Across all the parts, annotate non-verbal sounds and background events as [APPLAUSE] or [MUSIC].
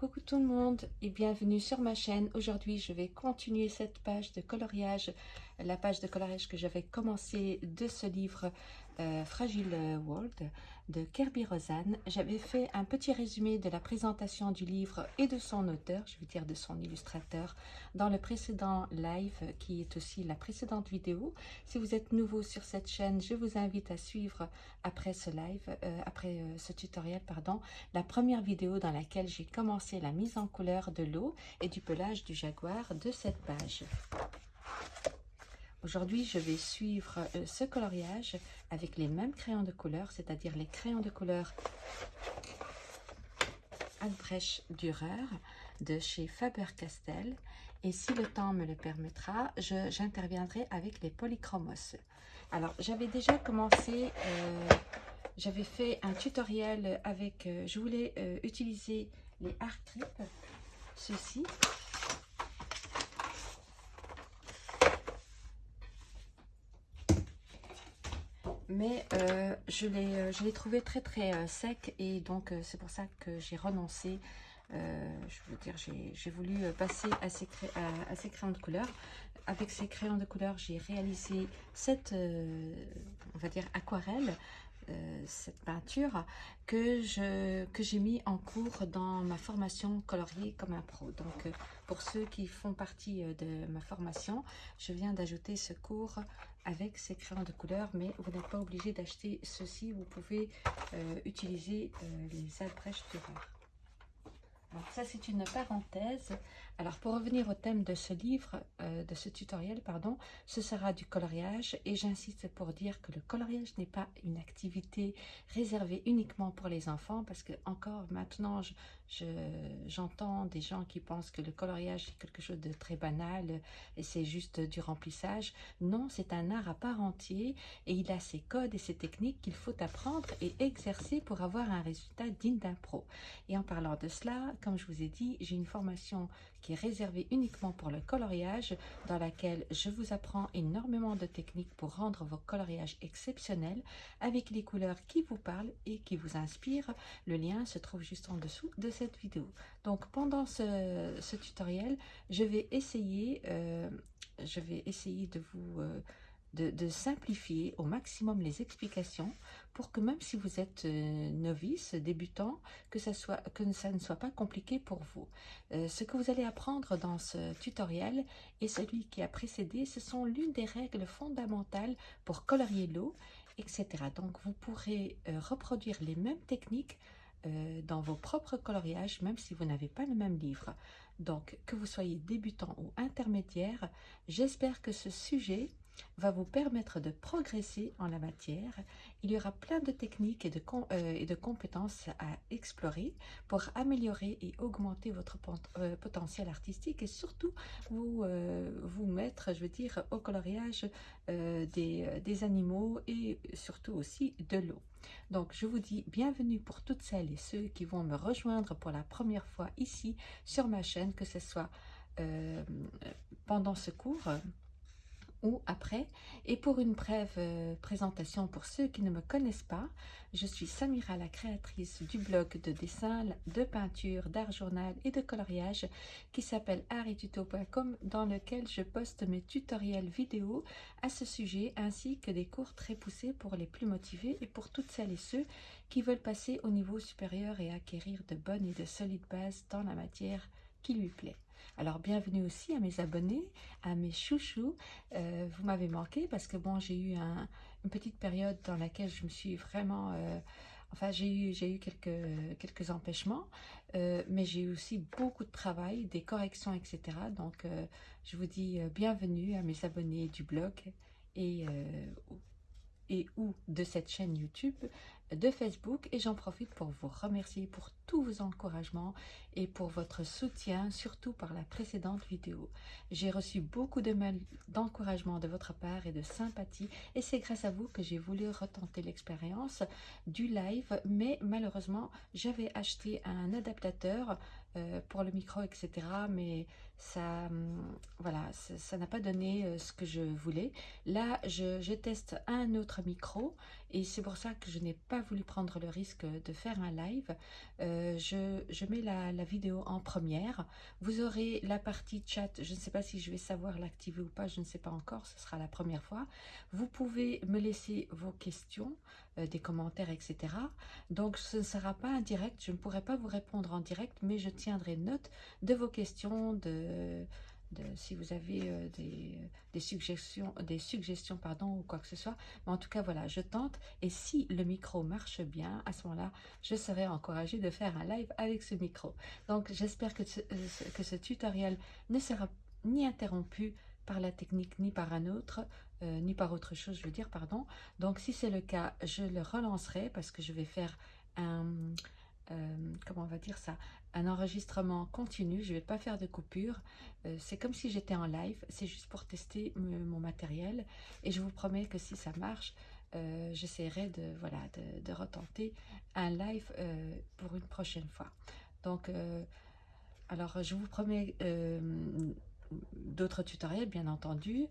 Coucou tout le monde et bienvenue sur ma chaîne. Aujourd'hui, je vais continuer cette page de coloriage, la page de coloriage que j'avais commencé de ce livre euh, Fragile World de Kirby Rosanne. J'avais fait un petit résumé de la présentation du livre et de son auteur, je veux dire de son illustrateur, dans le précédent live qui est aussi la précédente vidéo. Si vous êtes nouveau sur cette chaîne, je vous invite à suivre après ce live, euh, après euh, ce tutoriel, pardon, la première vidéo dans laquelle j'ai commencé la mise en couleur de l'eau et du pelage du jaguar de cette page. Aujourd'hui, je vais suivre ce coloriage avec les mêmes crayons de couleur, c'est-à-dire les crayons de couleur Albrecht Dürer de chez Faber-Castell. Et si le temps me le permettra, j'interviendrai avec les polychromos. Alors, j'avais déjà commencé, euh, j'avais fait un tutoriel avec, euh, je voulais utiliser les art ceci, mais euh, je l'ai trouvé très très euh, sec et donc euh, c'est pour ça que j'ai renoncé. je veux dire, j'ai voulu passer à ces, à, ces, crayons de couleur. Avec ces crayons de couleur, j'ai réalisé cette, on va dire, aquarelle euh, cette peinture que je que j'ai mis en cours dans ma formation colorier comme un pro. Donc euh, pour ceux qui font partie euh, de ma formation, je viens d'ajouter ce cours avec ces crayons de couleur, mais vous n'êtes pas obligé d'acheter ceci, vous pouvez utiliser les Albrecht Dürer. Donc ça c'est une parenthèse. Alors pour revenir au thème de ce livre, euh, de ce tutoriel, pardon, ce sera du coloriage et j'insiste pour dire que le coloriage n'est pas une activité réservée uniquement pour les enfants parce que encore maintenant j'entends des gens qui pensent que le coloriage est quelque chose de très banal et c'est juste du remplissage. Non, c'est un art à part entier et il a ses codes et ses techniques qu'il faut apprendre et exercer pour avoir un résultat digne d'un pro. Et en parlant de cela, comme je vous ai dit, j'ai une formation qui est réservée uniquement pour le coloriage, dans laquelle je vous apprends énormément de techniques pour rendre vos coloriages exceptionnels avec les couleurs qui vous parlent et qui vous inspirent. Le lien se trouve juste en dessous de cette vidéo. Donc pendant ce, tutoriel, je vais essayer, euh, je vais essayer de vous... Euh, de, simplifier au maximum les explications pour que même si vous êtes euh, novice, débutant, que ça, ne soit pas compliqué pour vous. Euh, ce que vous allez apprendre dans ce tutoriel et celui qui a précédé, ce sont l'une des règles fondamentales pour colorier l'eau, etc. Donc vous pourrez euh, reproduire les mêmes techniques dans vos propres coloriages, même si vous n'avez pas le même livre. Donc, que vous soyez débutant ou intermédiaire, j'espère que ce sujet va vous permettre de progresser en la matière. Il y aura plein de techniques et de, euh, compétences à explorer pour améliorer et augmenter votre euh, potentiel artistique et surtout vous, euh, vous mettre, je veux dire, au coloriage des animaux et surtout aussi de l'eau. Donc, je vous dis bienvenue pour toutes celles et ceux qui vont me rejoindre pour la première fois ici sur ma chaîne, que ce soit pendant ce cours ou après. Et pour une brève euh, présentation pour ceux qui ne me connaissent pas, je suis Samira, la créatrice du blog de dessin, de peinture, d'art journal et de coloriage qui s'appelle arituto.com dans lequel je poste mes tutoriels vidéo à ce sujet ainsi que des cours très poussés pour les plus motivés et pour toutes celles et ceux qui veulent passer au niveau supérieur et acquérir de bonnes et de solides bases dans la matière qui lui plaît. Alors bienvenue aussi à mes abonnés, à mes chouchous. Euh, vous m'avez manqué parce que bon, j'ai eu une petite période dans laquelle je me suis vraiment... Euh, enfin, j'ai eu, eu quelques, empêchements, euh, mais j'ai eu aussi beaucoup de travail, des corrections, etc. Donc, je vous dis bienvenue à mes abonnés du blog et, et ou de cette chaîne YouTube de Facebook et j'en profite pour vous remercier pour tous vos encouragements et pour votre soutien, surtout par la précédente vidéo. J'ai reçu beaucoup de d'encouragement de votre part et de sympathie et c'est grâce à vous que j'ai voulu retenter l'expérience du live mais malheureusement j'avais acheté un adaptateur euh, pour le micro etc mais ça hum, voilà ça n'a pas donné euh, ce que je voulais là je, teste un autre micro et c'est pour ça que je n'ai pas voulu prendre le risque de faire un live. Euh, je, mets la, vidéo en première. Vous aurez la partie chat. Je ne sais pas si je vais savoir l'activer ou pas. Je ne sais pas encore. Ce sera la première fois. Vous pouvez me laisser vos questions, euh, des commentaires, etc. Donc, ce ne sera pas un direct. Je ne pourrai pas vous répondre en direct, mais je tiendrai note de vos questions, de si vous avez euh, des, suggestions, des suggestions pardon, ou quoi que ce soit. Mais en tout cas, voilà, je tente. Et si le micro marche bien, à ce moment-là, je serai encouragée de faire un live avec ce micro. Donc, j'espère que, ce, que ce tutoriel ne sera ni interrompu par la technique, ni par un autre, euh, ni par autre chose, je veux dire, pardon. Donc, si c'est le cas, je le relancerai parce que je vais faire un... comment on va dire ça un enregistrement continu, je ne vais pas faire de coupure. Euh, c'est comme si j'étais en live, c'est juste pour tester mon matériel. Et je vous promets que si ça marche, euh, j'essaierai de, voilà, de, retenter un live euh, pour une prochaine fois. Donc, alors je vous promets d'autres tutoriels, bien entendu,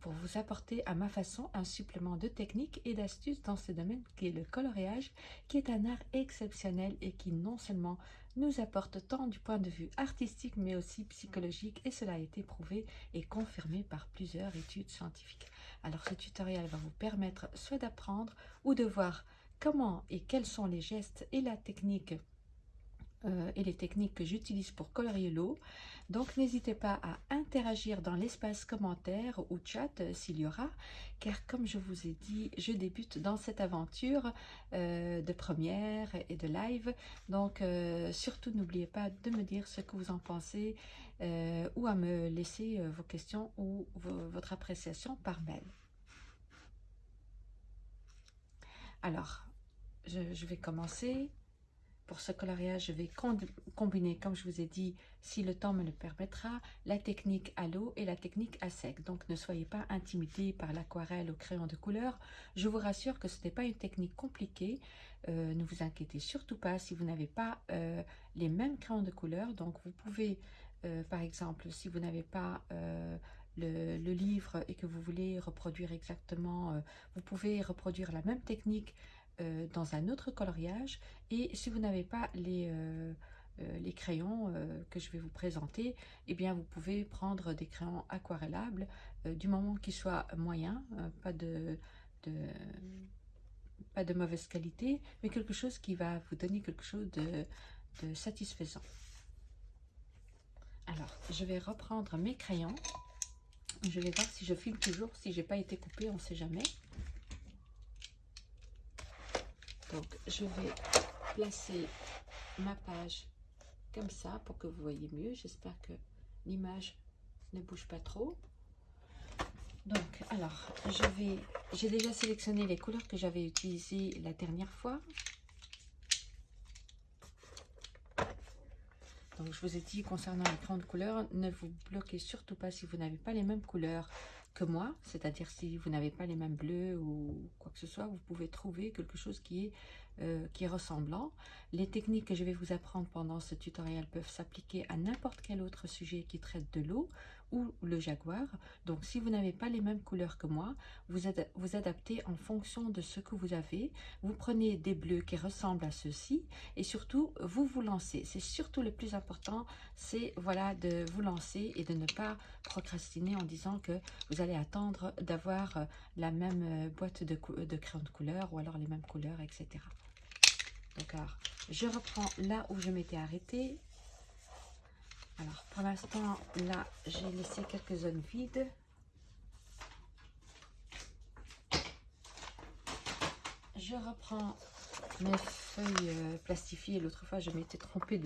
pour vous apporter à ma façon un supplément de techniques et d'astuces dans ce domaine qui est le coloriage, qui est un art exceptionnel et qui non seulement nous apporte tant du point de vue artistique mais aussi psychologique et cela a été prouvé et confirmé par plusieurs études scientifiques. Alors ce tutoriel va vous permettre soit d'apprendre ou de voir comment et quels sont les gestes et la technique euh, et les techniques que j'utilise pour colorier l'eau. Donc n'hésitez pas à interagir dans l'espace commentaire ou chat euh, s'il y aura, car comme je vous ai dit, je débute dans cette aventure euh, de première et de live. Donc surtout n'oubliez pas de me dire ce que vous en pensez ou à me laisser vos questions ou votre appréciation par mail. Alors, je vais commencer. Pour ce coloriage, je vais combiner, comme je vous ai dit, si le temps me le permettra, la technique à l'eau et la technique à sec. Donc ne soyez pas intimidés par l'aquarelle au crayon de couleur. Je vous rassure que ce n'est pas une technique compliquée. Euh, ne vous inquiétez surtout pas si vous n'avez pas euh, les mêmes crayons de couleur. Donc vous pouvez, euh, par exemple, si vous n'avez pas... Le, le, livre et que vous voulez reproduire exactement, vous pouvez reproduire la même technique euh, dans un autre coloriage. Et si vous n'avez pas les, euh, euh, crayons que je vais vous présenter, eh bien vous pouvez prendre des crayons aquarellables du moment qu'ils soient moyens, pas de, pas de mauvaise qualité, mais quelque chose qui va vous donner quelque chose de, satisfaisant. Alors, je vais reprendre mes crayons. Je vais voir si je filme toujours, si j'ai pas été coupé, on sait jamais. Donc, je vais placer ma page comme ça pour que vous voyez mieux. J'espère que l'image ne bouge pas trop. Donc, alors, je vais... J'ai déjà sélectionné les couleurs que j'avais utilisées la dernière fois. Donc, je vous ai dit, concernant les grandes couleurs, ne vous bloquez surtout pas si vous n'avez pas les mêmes couleurs moi, c'est-à-dire si vous n'avez pas les mêmes bleus ou quoi que ce soit, vous pouvez trouver quelque chose qui est, euh, qui est ressemblant. Les techniques que je vais vous apprendre pendant ce tutoriel peuvent s'appliquer à n'importe quel autre sujet qui traite de l'eau ou le jaguar. Donc si vous n'avez pas les mêmes couleurs que moi, vous, vous adaptez en fonction de ce que vous avez. Vous prenez des bleus qui ressemblent à ceux-ci et surtout vous vous lancez. C'est surtout le plus important, c'est voilà de vous lancer et de ne pas procrastiner en disant que vous allez attendre d'avoir euh, la même euh, boîte de, de crayon de couleur ou alors les mêmes couleurs, etc. Donc je reprends là où je m'étais arrêtée. Alors, pour l'instant, là, j'ai laissé quelques zones vides. Je reprends mes feuilles euh, plastifiées. L'autre fois, je m'étais trompée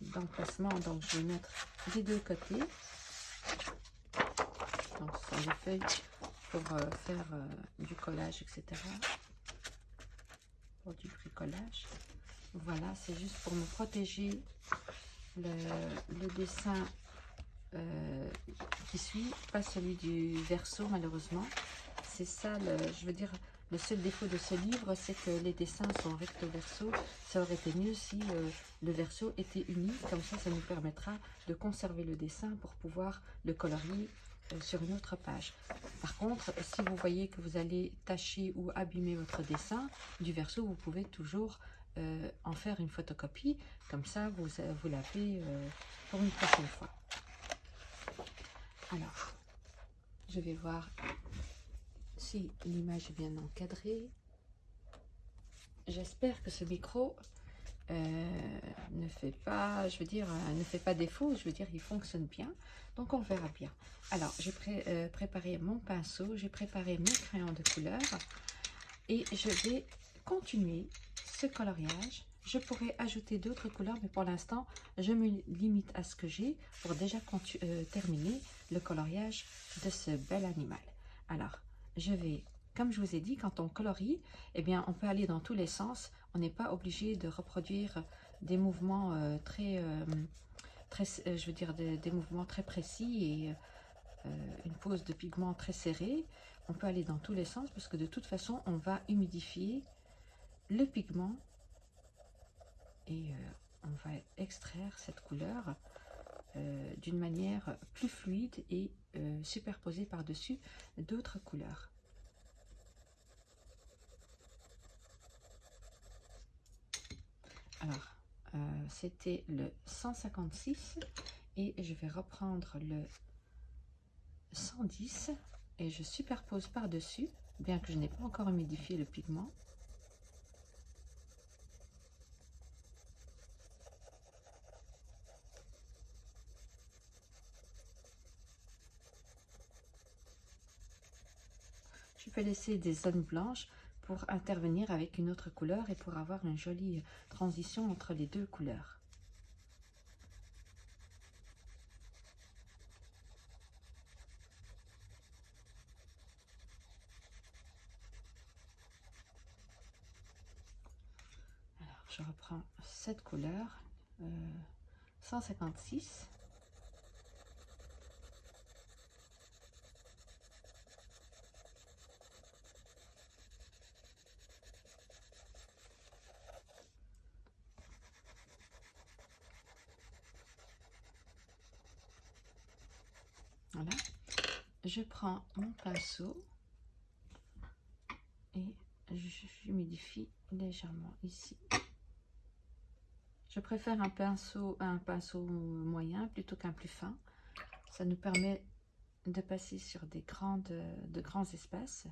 d'emplacement, donc je vais mettre des deux côtés. Donc, ce sont des feuilles pour euh, faire euh, du collage, etc. Pour du bricolage. Voilà, c'est juste pour me protéger le, dessin euh, qui suit, pas celui du verso malheureusement. C'est ça, le, je veux dire, le seul défaut de ce livre, c'est que les dessins sont recto verso. Ça aurait été mieux si euh, le verso était uni, comme ça, ça nous permettra de conserver le dessin pour pouvoir le colorier euh, sur une autre page. Par contre, si vous voyez que vous allez tacher ou abîmer votre dessin du verso, vous pouvez toujours en faire une photocopie. Comme ça, vous, vous l'avez pour une prochaine fois. Alors, je vais voir si l'image est bien encadrée. J'espère que ce micro euh, ne fait pas, je veux dire, euh, ne fait pas défaut, je veux dire, il fonctionne bien. Donc, on verra bien. Alors, j'ai euh, préparé mon pinceau, j'ai préparé mes crayons de couleur et je vais continuer ce coloriage. Je pourrais ajouter d'autres couleurs, mais pour l'instant, je me limite à ce que j'ai pour déjà terminer le coloriage de ce bel animal. Alors, je vais comme je vous ai dit, quand on colorie, eh bien, on peut aller dans tous les sens. On n'est pas obligé de reproduire des mouvements euh, très, euh, très, euh, je veux dire, des, mouvements très précis et une pose de pigment très serrée. On peut aller dans tous les sens parce que de toute façon, on va humidifier le pigment et on va extraire cette couleur d'une manière plus fluide et superposer par-dessus d'autres couleurs. Alors, euh, c'était le 156 et je vais reprendre le 110 et je superpose par-dessus, bien que je n'ai pas encore humidifié le pigment. Peux laisser des zones blanches pour intervenir avec une autre couleur et pour avoir une jolie transition entre les deux couleurs. Alors, je reprends cette couleur, 156. Euh, prends mon pinceau et j'humidifie légèrement ici. Je préfère un pinceau, un pinceau moyen plutôt qu'un plus fin. Ça nous permet de passer sur des grandes, de grands espaces.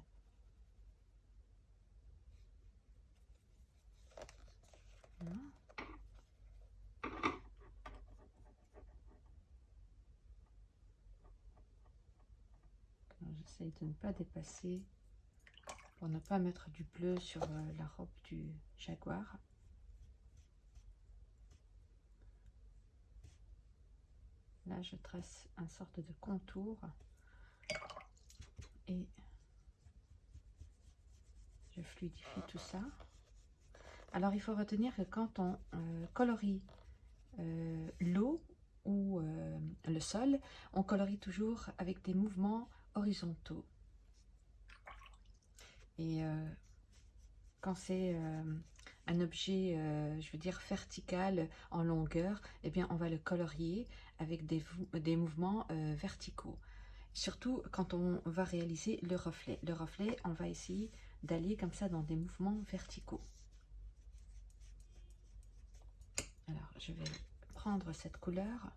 De ne pas dépasser pour ne pas mettre du bleu sur euh, la robe du jaguar. Là, je trace un sorte de contour et je fluidifie tout ça. Alors, il faut retenir que quand on euh, colorie euh, l'eau ou le sol, on colorie toujours avec des mouvements horizontaux. Et euh, quand c'est euh, un objet, euh, je veux dire, vertical en longueur, eh bien, on va le colorier avec des, des mouvements verticaux. Surtout quand on va réaliser le reflet. Le reflet, on va essayer d'aller comme ça dans des mouvements verticaux. Alors, je vais prendre cette couleur.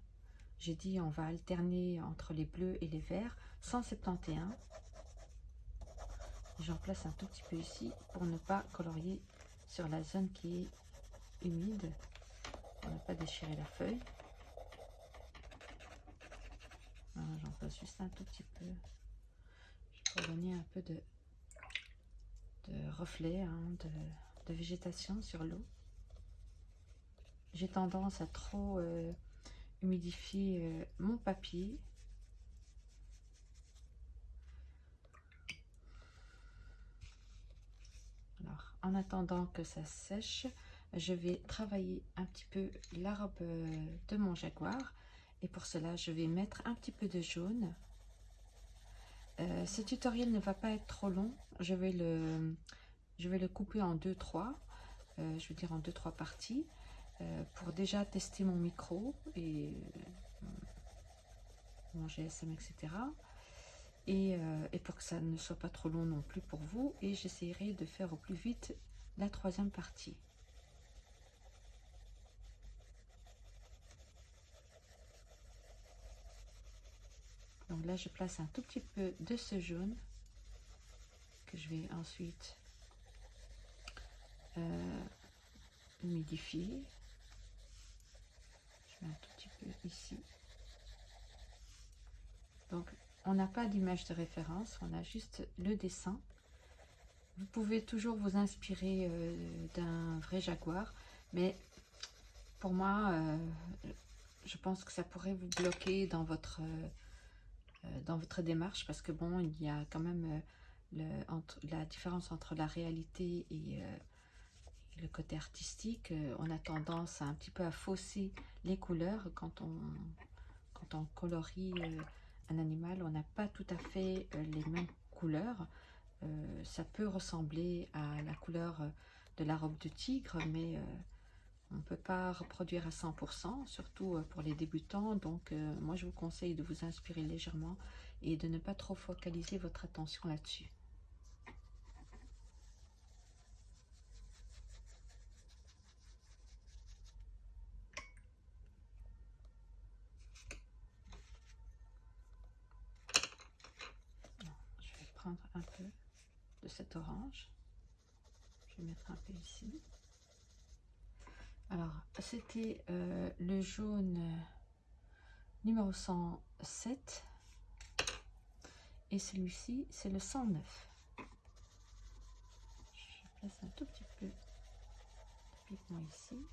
J'ai dit on va alterner entre les bleus et les verts. 171. J'en place un tout petit peu ici pour ne pas colorier sur la zone qui est humide. Pour ne pas déchirer la feuille. J'en place juste un tout petit peu. Pour donner un peu de, de reflet, hein, de, végétation sur l'eau. J'ai tendance à trop euh, humidifier euh, mon papier en attendant que ça sèche, je vais travailler un petit peu la robe euh, de mon jaguar. Et pour cela, je vais mettre un petit peu de jaune. Euh, ce tutoriel ne va pas être trop long. Je vais le, je vais le couper en deux, trois. Euh, je veux dire en deux, trois parties. pour déjà tester mon micro et mon GSM, etc. Euh, et, pour que ça ne soit pas trop long non plus pour vous. Et j'essaierai de faire au plus vite la troisième partie. Donc là, je place un tout petit peu de ce jaune que je vais ensuite euh, humidifier. Je mets un tout petit peu ici. Donc on n'a pas d'image de référence, on a juste le dessin. Vous pouvez toujours vous inspirer euh, d'un vrai jaguar, mais pour moi, euh, je pense que ça pourrait vous bloquer dans votre, euh, dans votre démarche parce que bon, il y a quand même le, entre, la différence entre la réalité et, le côté artistique. on a tendance à un petit peu à fausser les couleurs quand on, quand on colorie un animal. On n'a pas tout à fait les mêmes couleurs. ça peut ressembler à la couleur de la robe de tigre, mais on ne peut pas reproduire à 100%, surtout euh, pour les débutants. Donc, euh, moi, je vous conseille de vous inspirer légèrement et de ne pas trop focaliser votre attention là-dessus. Je vais prendre un peu de cet orange. Je vais mettre un peu ici. Alors, c'était euh, le jaune numéro 107. Et celui-ci, c'est le 109. Je place un tout petit peu de ici.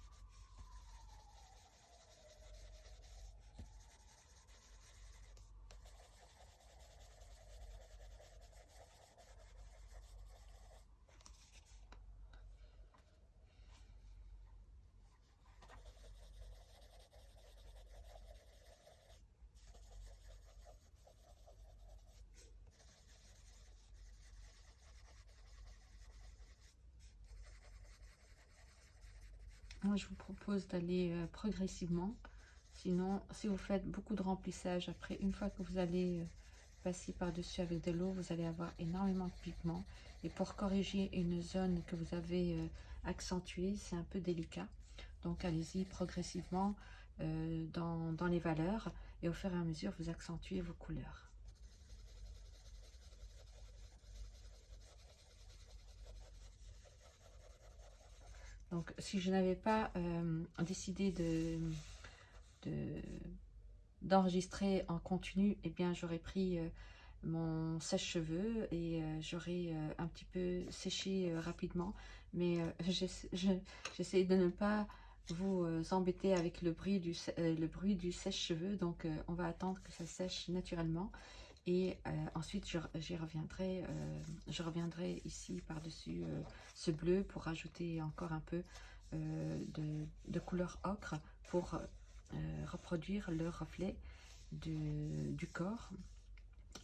Moi, je vous propose d'aller euh, progressivement. Sinon, si vous faites beaucoup de remplissage, après, une fois que vous allez euh, passer par-dessus avec de l'eau, vous allez avoir énormément de pigments. Et pour corriger une zone que vous avez euh, accentuée, c'est un peu délicat. Donc, allez-y progressivement dans, dans les valeurs. Et au fur et à mesure, vous accentuez vos couleurs. Donc, si je n'avais pas euh, décidé de d'enregistrer en continu, eh bien, j'aurais pris euh, mon sèche-cheveux et euh, j'aurais un petit peu séché rapidement. Mais [LAUGHS] j'essaie de ne pas vous embêter avec le bruit du, le bruit du sèche-cheveux. Donc, on va attendre que ça sèche naturellement. Et ensuite, j'y reviendrai, je reviendrai ici par-dessus ce bleu pour rajouter encore un peu de, de, couleur ocre pour reproduire le reflet du corps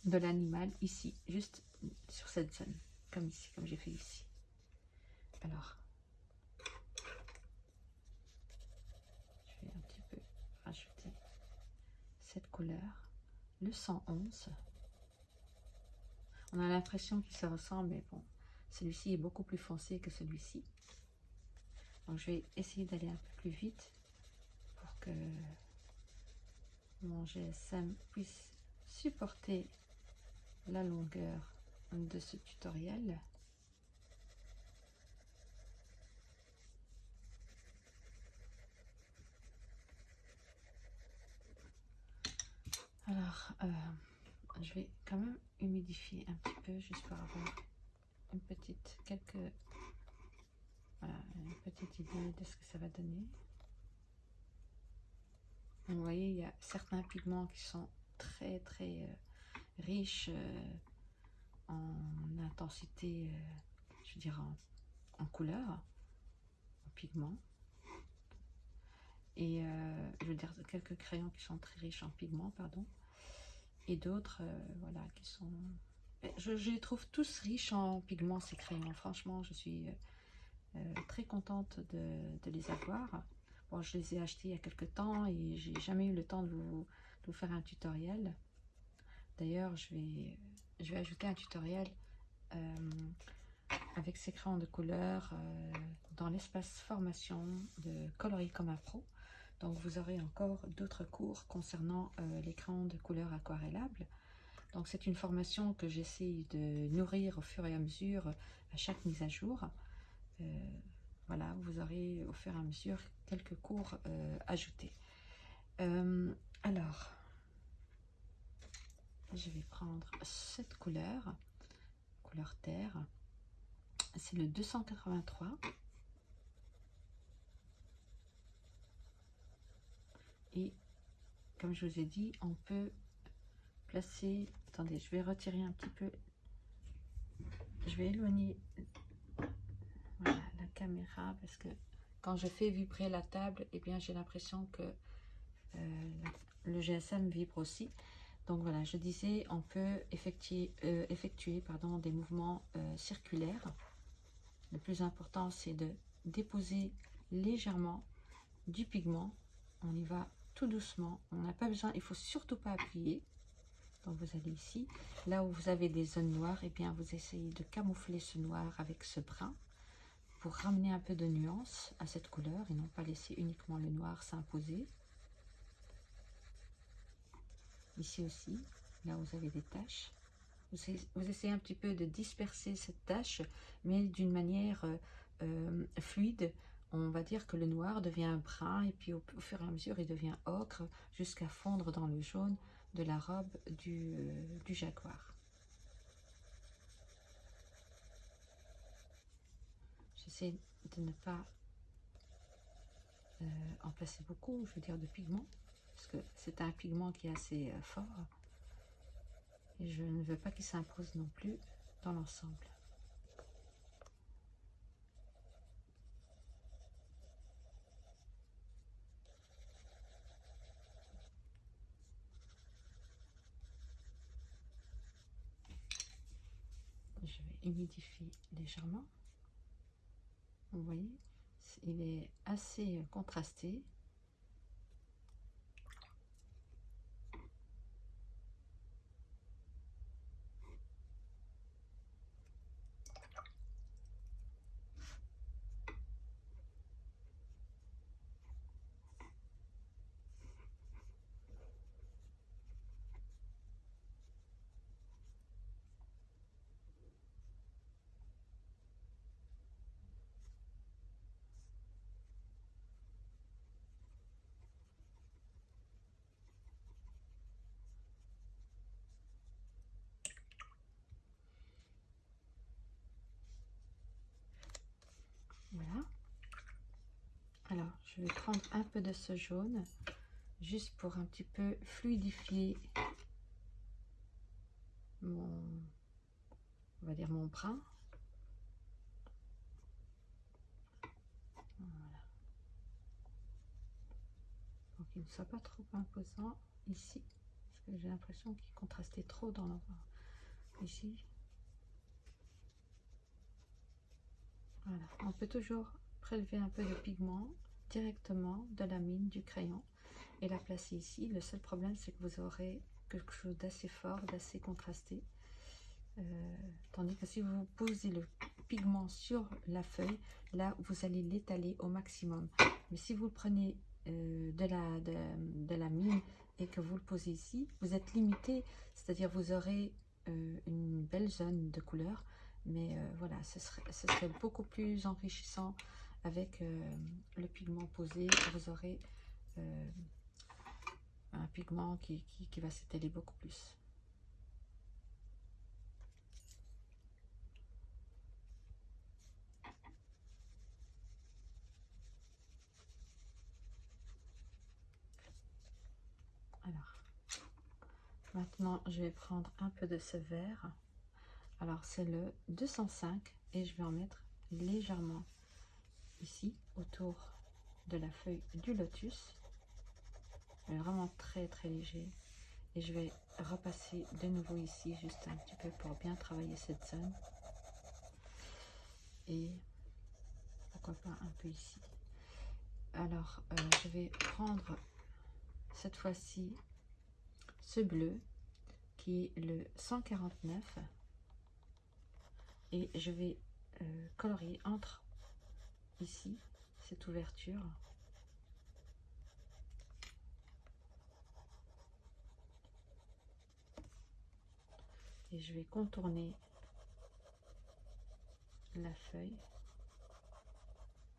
de l'animal ici, juste sur cette zone, comme ici, comme j'ai fait ici. Alors, je vais un petit peu rajouter cette couleur, le 111. On a l'impression qu'il se ressemble, mais bon, celui-ci est beaucoup plus foncé que celui-ci. Donc, je vais essayer d'aller un peu plus vite pour que mon GSM puisse supporter la longueur de ce tutoriel. Alors, euh, je vais quand même humidifier un petit peu juste pour avoir une petite quelques une petite idée de ce que ça va donner. Vous voyez il y a certains pigments qui sont très très euh, riches euh, en intensité euh, je dirais en, en, couleur en pigments. Et je veux dire quelques crayons qui sont très riches en pigments pardon et d'autres euh, voilà qui sont je, les trouve tous riches en pigments ces crayons franchement je suis euh, euh, très contente de, les avoir. Bon je les ai achetés il y a quelques temps et j'ai jamais eu le temps de vous, faire un tutoriel. D'ailleurs je vais je vais ajouter un tutoriel avec ces crayons de couleur dans l'espace formation de coloris comme un pro donc vous aurez encore d'autres cours concernant euh, l'écran de couleur aquarellable. Donc c'est une formation que j'essaie de nourrir au fur et à mesure à chaque mise à jour. Euh, voilà, vous aurez au fur et à mesure quelques cours euh, ajoutés. Alors, je vais prendre cette couleur, couleur terre. C'est le 283. Et comme je vous ai dit, on peut placer... Attendez, je vais retirer un petit peu. Je vais éloigner la caméra parce que quand je fais vibrer la table, et eh bien j'ai l'impression que euh, le GSM vibre aussi. Donc voilà, je disais, on peut effectuer, euh, effectuer pardon, des mouvements euh, circulaires. Le plus important, c'est de déposer légèrement du pigment. On y va tout doucement. On n'a pas besoin, il faut surtout pas appuyer. Donc vous allez ici, là où vous avez des zones noires, et eh bien vous essayez de camoufler ce noir avec ce brun pour ramener un peu de nuance à cette couleur et non pas laisser uniquement le noir s'imposer. Ici aussi, là où vous avez des taches, vous essayez un petit peu de disperser cette tache, mais d'une manière euh, euh, fluide. On va dire que le noir devient brun et puis au, fur et à mesure il devient ocre jusqu'à fondre dans le jaune de la robe du, euh, jaguar. J'essaie de ne pas en placer beaucoup, je veux dire de pigments, parce que c'est un pigment qui est assez fort. Et je ne veux pas qu'il s'impose non plus dans l'ensemble. Légèrement. Vous voyez, il est assez contrasté. Voilà. Alors, je vais prendre un peu de ce jaune, juste pour un petit peu fluidifier mon, on va dire mon brun. Voilà. Pour qu'il ne soit pas trop imposant ici, parce que j'ai l'impression qu'il contrastait trop dans l'endroit. Ici, Voilà. On peut toujours prélever un peu de pigment directement de la mine du crayon et la placer ici. Le seul problème, c'est que vous aurez quelque chose d'assez fort, d'assez contrasté. Euh, tandis que si vous posez le pigment sur la feuille, là, vous allez l'étaler au maximum. Mais si vous prenez euh, de, la, de, la mine et que vous le posez ici, vous êtes limité, c'est-à-dire vous aurez euh, une belle zone de couleur, mais voilà, ce serait, ce serait, beaucoup plus enrichissant avec euh, le pigment posé. Vous aurez euh, un pigment qui, qui va s'étaler beaucoup plus. Alors, maintenant, je vais prendre un peu de ce vert. Alors c'est le 205 et je vais en mettre légèrement ici autour de la feuille du lotus. Vraiment très très léger. Et je vais repasser de nouveau ici juste un petit peu pour bien travailler cette zone. Et pourquoi pas un peu ici. Alors euh, je vais prendre cette fois-ci ce bleu qui est le 149 et je vais euh, colorier entre ici cette ouverture et je vais contourner la feuille.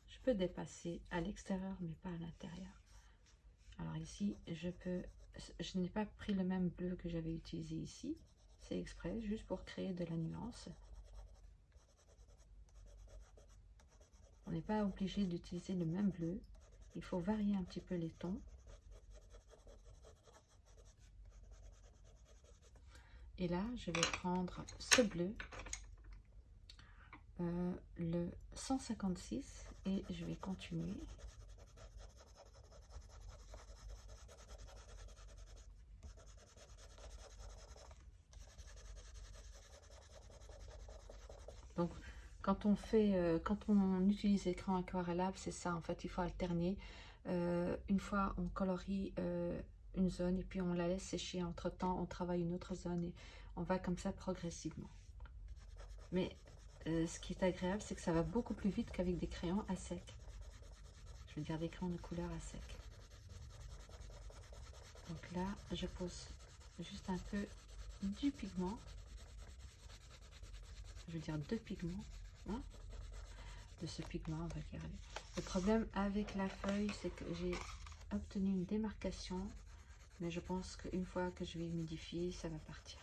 Je peux dépasser à l'extérieur mais pas à l'intérieur. Alors ici, je peux, je n'ai pas pris le même bleu que j'avais utilisé ici. C'est exprès, juste pour créer de la nuance. On n'est pas obligé d'utiliser le même bleu. Il faut varier un petit peu les tons. Et là, je vais prendre ce bleu, euh, le 156, et je vais continuer. Donc, quand on fait, euh, quand on utilise l'écran aquarellable, c'est ça, en fait, il faut alterner. Euh, une fois, on colorie une zone et puis on la laisse sécher. Entre temps, on travaille une autre zone et on va comme ça progressivement. Mais euh, ce qui est agréable, c'est que ça va beaucoup plus vite qu'avec des crayons à sec. Je veux dire des crayons de couleur à sec. Donc là, je pose juste un peu du pigment. Je veux dire deux pigments. De ce pigment, on va dire. Le problème avec la feuille, c'est que j'ai obtenu une démarcation mais je pense qu'une fois que je vais humidifier, ça va partir.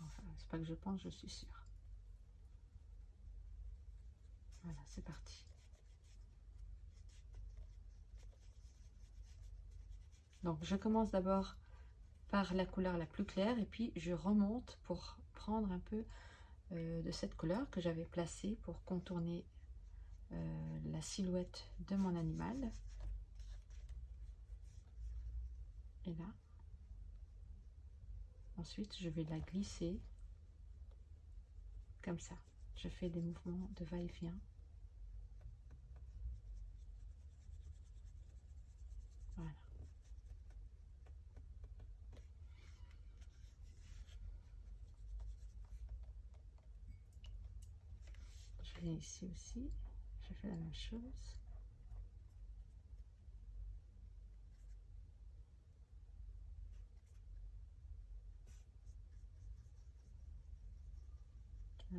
Enfin, c'est pas que je pense, je suis sûre. Voilà, c'est parti. Donc, je commence d'abord par la couleur la plus claire et puis je remonte pour prendre un peu euh, de cette couleur que j'avais placée pour contourner euh, la silhouette de mon animal. et là. Ensuite, je vais la glisser comme ça. Je fais des mouvements de va-et-vient. Voilà. Ici aussi. Je fais la même chose.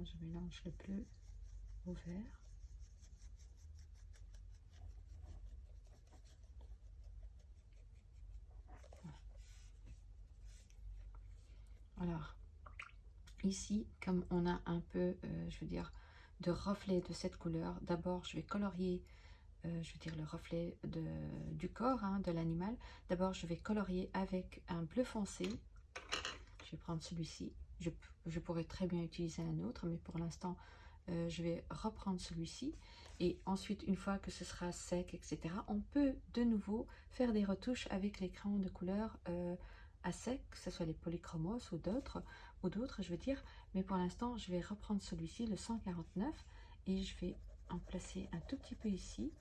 je mélange le bleu au vert. Alors, ici, comme on a un peu, euh, je veux dire, de reflet de cette couleur, d'abord, je vais colorier, euh, je veux dire, le reflet de, du corps hein, de l'animal. D'abord, je vais colorier avec un bleu foncé. Je vais prendre celui-ci je, pourrais très bien utiliser un autre, mais pour l'instant, euh, je vais reprendre celui-ci. Et ensuite, une fois que ce sera sec, etc., on peut de nouveau faire des retouches avec les crayons de couleur euh, à sec, que ce soit les polychromos ou d'autres, ou d'autres, je veux dire. Mais pour l'instant, je vais reprendre celui-ci, le 149, et je vais en placer un tout petit peu ici.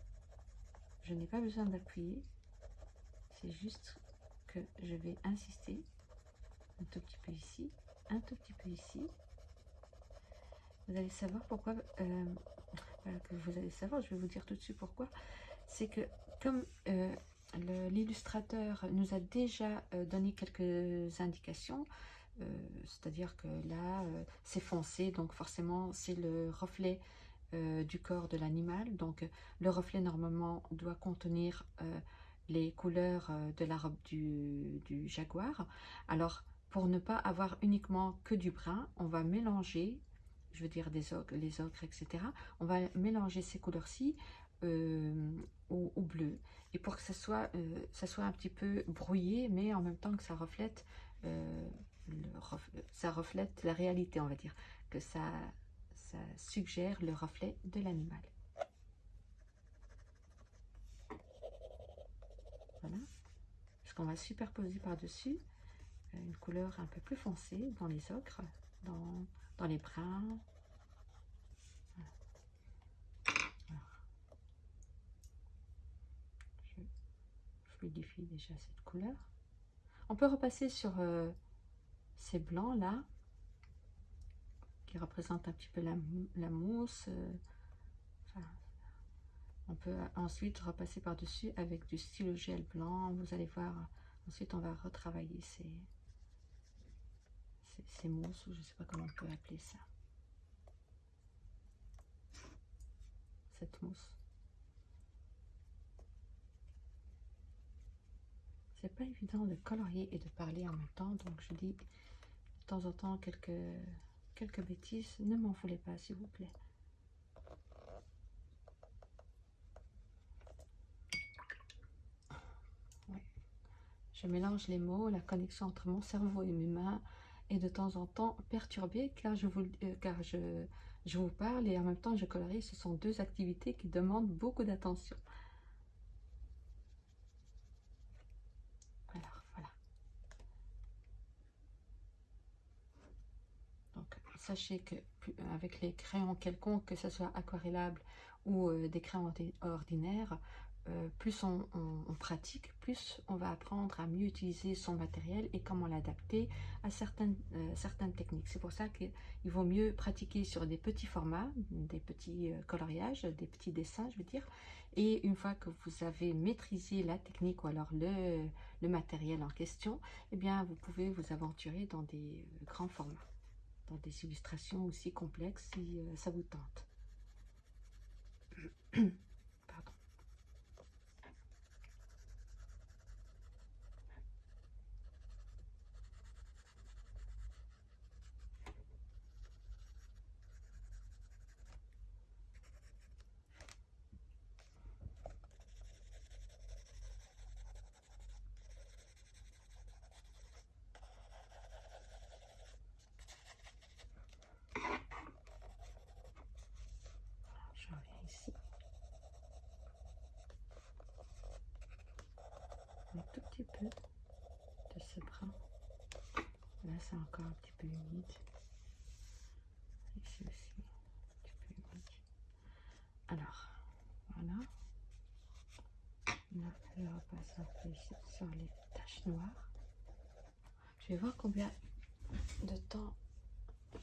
Je n'ai pas besoin d'appuyer, c'est juste que je vais insister un tout petit peu ici un tout petit peu ici. Vous allez savoir pourquoi, euh, vous allez savoir, je vais vous dire tout de suite pourquoi. C'est que comme euh, l'illustrateur nous a déjà euh, donné quelques indications, c'est-à-dire que là, c'est foncé, donc forcément, c'est le reflet du corps de l'animal. Donc, le reflet, normalement, doit contenir les couleurs de la robe du, du jaguar. Alors, pour ne pas avoir uniquement que du brun, on va mélanger, je veux dire des ocres, les ocres, etc. On va mélanger ces couleurs-ci euh, au, bleu. Et pour que ça soit, euh, ça soit un petit peu brouillé, mais en même temps que ça reflète, euh, ça reflète la réalité, on va dire. Que ça, ça suggère le reflet de l'animal. Voilà. Parce qu'on va superposer par-dessus une couleur un peu plus foncée dans les ocres, dans, dans les bruns. Je fluidifie déjà cette couleur. On peut repasser sur euh, ces blancs là, qui représentent un petit peu la, mousse. Euh, on peut ensuite repasser par-dessus avec du stylo gel blanc. Vous allez voir, ensuite on va retravailler ces, ces mousses, ou je ne sais pas comment on peut appeler ça. Cette mousse. C'est pas évident de colorier et de parler en même temps, donc je dis de temps en temps quelques, quelques bêtises. Ne m'en voulez pas, s'il vous plaît. Je mélange les mots, la connexion entre mon cerveau et mes mains est de temps en temps perturbée car je vous, euh, car je, je vous parle et en même temps je colorie. Ce sont deux activités qui demandent beaucoup d'attention. Alors, voilà. Donc, sachez que avec les crayons quelconques, que ce soit aquarellables ou euh, des crayons ordinaires, euh, plus on, pratique, plus on va apprendre à mieux utiliser son matériel et comment l'adapter à certaines, euh, techniques. C'est pour ça qu'il vaut mieux pratiquer sur des petits formats, des petits coloriages, des petits dessins, je veux dire. Et une fois que vous avez maîtrisé la technique ou alors le, le matériel en question, eh bien, vous pouvez vous aventurer dans des grands formats, des illustrations aussi complexes si ça vous tente. [CLEARS THROAT] un tout petit peu de ce brun. Là, c'est encore un petit peu humide. Ici aussi, un petit peu humide. Alors, voilà. Là, je repasse un peu ici sur les taches noires. Je vais voir combien de temps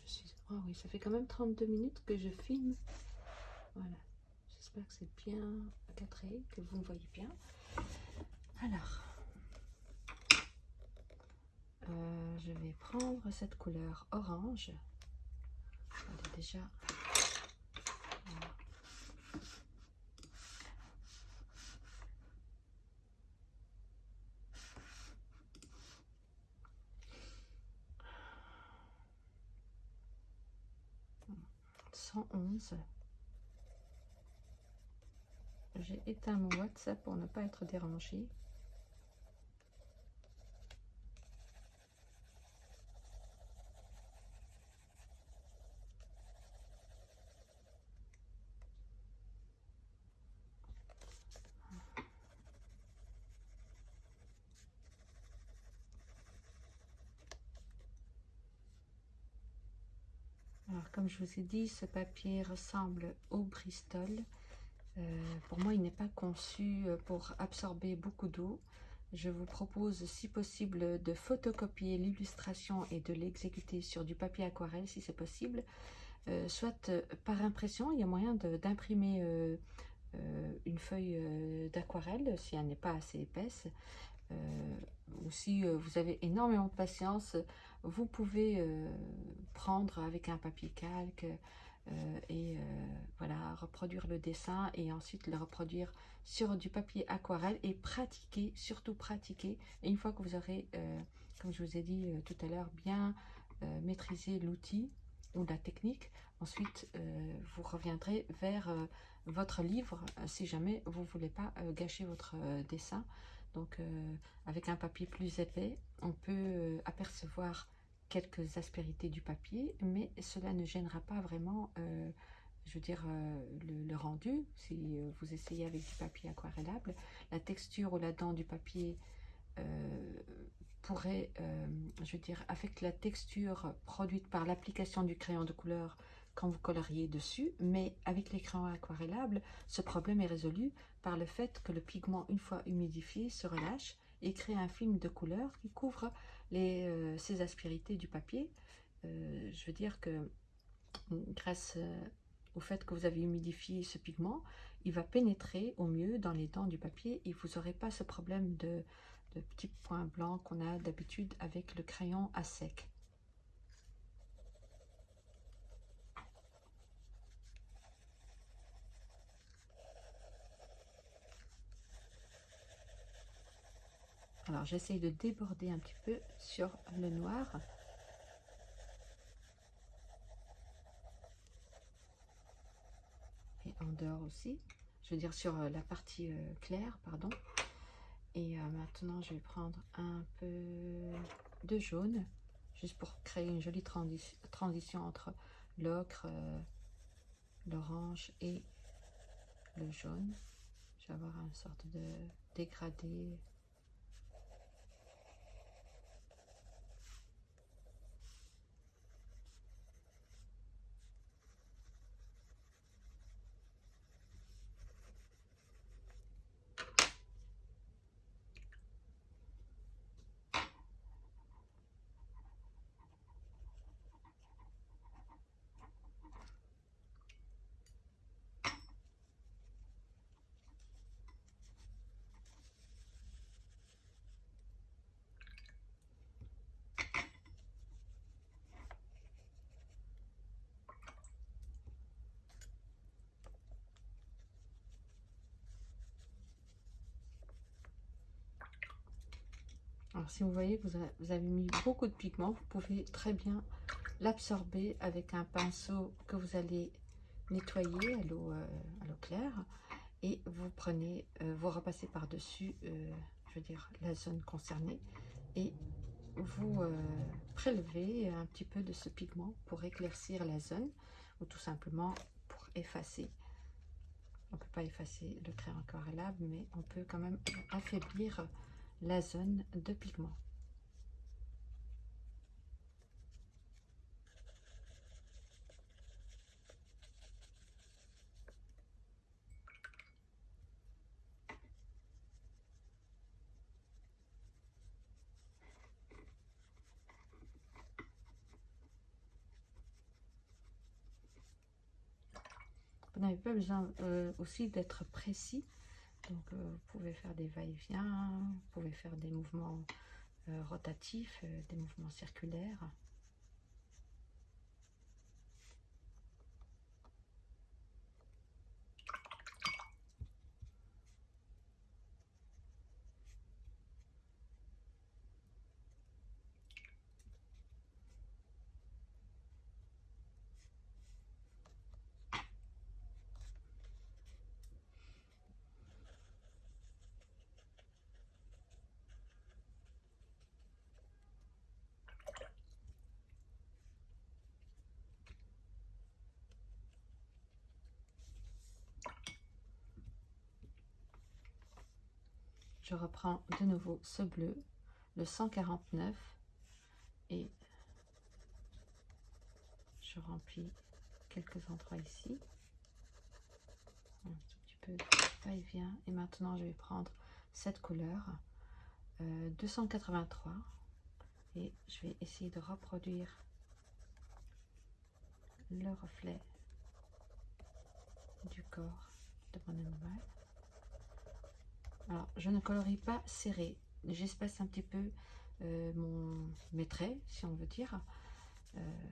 je suis. Oh oui, ça fait quand même 32 minutes que je filme. Voilà. J'espère que c'est bien cadré, que vous me voyez bien. Alors, euh, je vais prendre cette couleur orange. Elle est déjà... onze. J'ai éteint mon WhatsApp pour ne pas être dérangé. Comme je vous ai dit, ce papier ressemble au Bristol. Euh, pour moi, il n'est pas conçu euh, pour absorber beaucoup d'eau. Je vous propose, si possible, de photocopier l'illustration et de l'exécuter sur du papier aquarelle, si c'est possible. Euh, soit par impression, il y a moyen d'imprimer une feuille d'aquarelle, si elle n'est pas assez épaisse. ou si vous avez énormément de patience, vous pouvez euh, prendre avec un papier calque euh, et euh, voilà, reproduire le dessin et ensuite le reproduire sur du papier aquarelle et pratiquer, surtout pratiquer. Et une fois que vous aurez, comme je vous ai dit tout à l'heure, bien maîtrisé l'outil ou la technique, ensuite vous reviendrez vers votre livre si jamais vous ne voulez pas gâcher votre dessin. Donc, avec un papier plus épais, on peut apercevoir quelques aspérités du papier, mais cela ne gênera pas vraiment, euh, je veux dire, euh, le, rendu. Si euh, vous essayez avec du papier aquarellable, la texture ou la dent du papier pourrait, je veux dire, affecter la texture produite par l'application du crayon de couleur quand vous coloriez dessus, mais avec les crayons aquarellables, ce problème est résolu par le fait que le pigment, une fois humidifié, se relâche et crée un film de couleur qui couvre euh, ces aspérités du papier. Euh, je veux dire que grâce euh, au fait que vous avez humidifié ce pigment, il va pénétrer au mieux dans les dents du papier et vous n'aurez pas ce problème de petits points blancs qu'on a d'habitude avec le crayon à sec. Alors, j'essaye de déborder un petit peu sur le noir. Et en dehors aussi. Je veux dire sur euh, la partie euh, claire, pardon. Et euh, maintenant, je vais prendre un peu de jaune. Juste pour créer une jolie transition entre l'ocre, l'orange et le jaune. Je vais avoir une sorte de dégradé Si vous voyez, vous, vous avez mis beaucoup de pigments, vous pouvez très bien l'absorber avec un pinceau que vous allez nettoyer à l'eau euh, claire et vous prenez, euh, vous repassez par-dessus, euh, je veux dire, la zone concernée et vous prélevez un petit peu de ce pigment pour éclaircir la zone ou tout simplement pour effacer. On ne peut pas effacer le crayon aquarellable, mais on peut quand même affaiblir la zone de pigment. Vous n'avez pas besoin euh, aussi d'être précis donc, euh, vous pouvez faire des va-et-vient, vous pouvez faire des mouvements euh, rotatifs, euh, des mouvements circulaires. Je reprends de nouveau ce bleu, le 149, et je remplis quelques endroits ici. Un tout petit peu va-et-vient. Et maintenant, je vais prendre cette couleur, 283, euh, et je vais essayer de reproduire le reflet du corps de mon animal. Alors, je ne colorie pas serré. J'espace un petit peu euh, mon, mes traits, si on veut dire. Euh,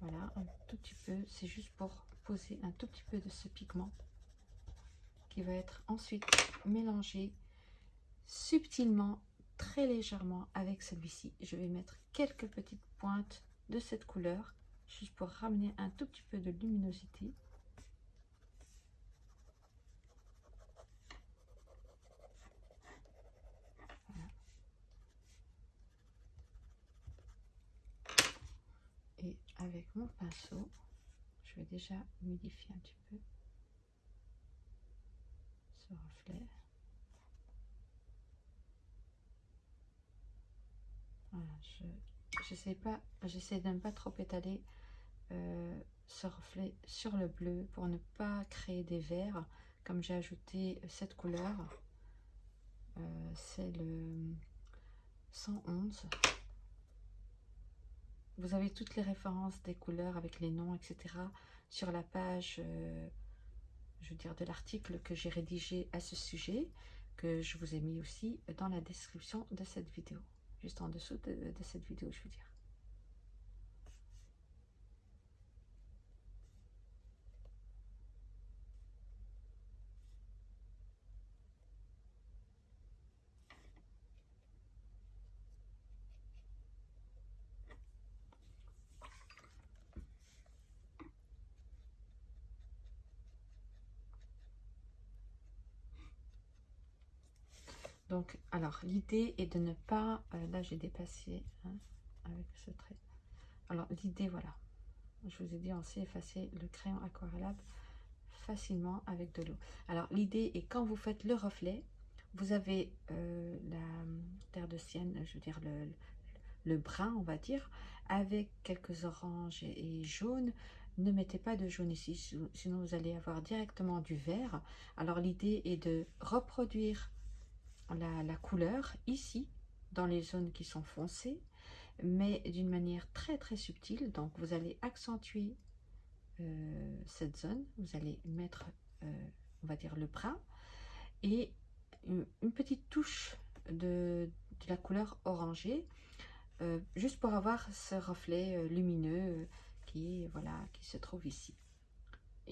voilà, un tout petit peu. C'est juste pour poser un tout petit peu de ce pigment qui va être ensuite mélangé subtilement, très légèrement avec celui-ci. Je vais mettre quelques petites pointes de cette couleur, juste pour ramener un tout petit peu de luminosité. Mon pinceau, je vais déjà modifier un petit peu ce reflet. Voilà, j'essaie pas, j'essaie de ne pas trop étaler euh, ce reflet sur le bleu pour ne pas créer des verres. Comme j'ai ajouté cette couleur, euh, c'est le 111. Vous avez toutes les références des couleurs avec les noms, etc. sur la page, euh, je veux dire, de l'article que j'ai rédigé à ce sujet, que je vous ai mis aussi dans la description de cette vidéo. Juste en dessous de, de cette vidéo, je veux dire. Donc, alors, l'idée est de ne pas... Euh, là, j'ai dépassé hein, avec ce trait. Alors, l'idée, voilà. Je vous ai dit, on sait effacer le crayon aquarellable facilement avec de l'eau. Alors, l'idée est quand vous faites le reflet, vous avez euh, la terre de sienne, je veux dire le, le, brun, on va dire, avec quelques oranges et, jaunes. Ne mettez pas de jaune ici, sinon vous allez avoir directement du vert. Alors, l'idée est de reproduire la, couleur ici, dans les zones qui sont foncées, mais d'une manière très très subtile. Donc vous allez accentuer euh, cette zone, vous allez mettre, euh, on va dire, le brun, et une, petite touche de, la couleur orangée, euh, juste pour avoir ce reflet lumineux qui, voilà, qui se trouve ici.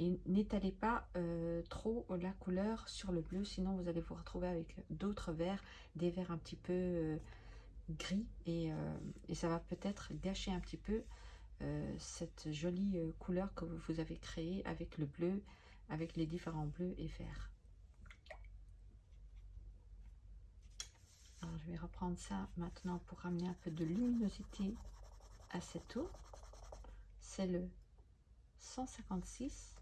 Et n'étalez pas euh, trop la couleur sur le bleu, sinon vous allez vous retrouver avec d'autres verts, des verts un petit peu euh, gris, euh, et, ça va peut-être gâcher un petit peu cette jolie couleur que vous avez créée avec le bleu, avec les différents bleus et verts. Je vais reprendre ça maintenant pour ramener un peu de luminosité à cette eau. C'est le 156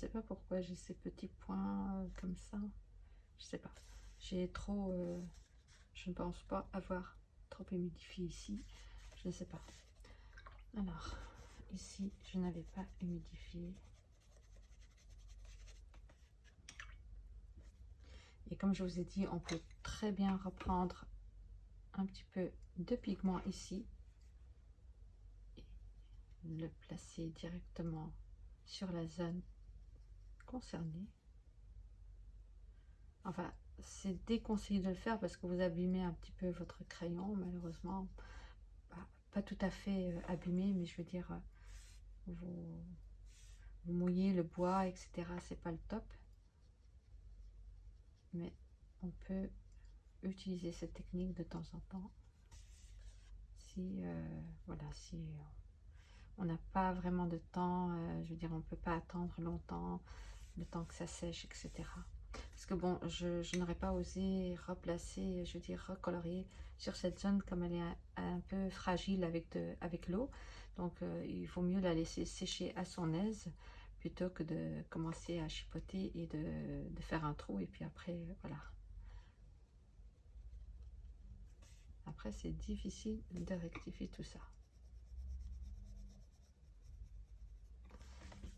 sais pas pourquoi j'ai ces petits points euh, comme ça. Je sais pas. J'ai trop... Euh, je ne pense pas avoir trop humidifié ici. Je ne sais pas. Alors, ici, je n'avais pas humidifié. Et comme je vous ai dit, on peut très bien reprendre un petit peu de pigment ici. Le placer directement sur la zone concerné. Enfin, c'est déconseillé de le faire parce que vous abîmez un petit peu votre crayon, malheureusement. Pas, tout à fait euh, abîmé, mais je veux dire, euh, vous, mouillez le bois, etc. C'est pas le top. Mais on peut utiliser cette technique de temps en temps. Si, euh, voilà, si on n'a pas vraiment de temps, je veux dire, on peut pas attendre longtemps le temps que ça sèche, etc. Parce que bon, je, n'aurais pas osé replacer, je veux dire, recolorier sur cette zone comme elle est un, peu fragile avec, avec l'eau. Donc, euh, il vaut mieux la laisser sécher à son aise plutôt que de commencer à chipoter et de, de faire un trou. Et puis après, voilà. Après, c'est difficile de rectifier tout ça.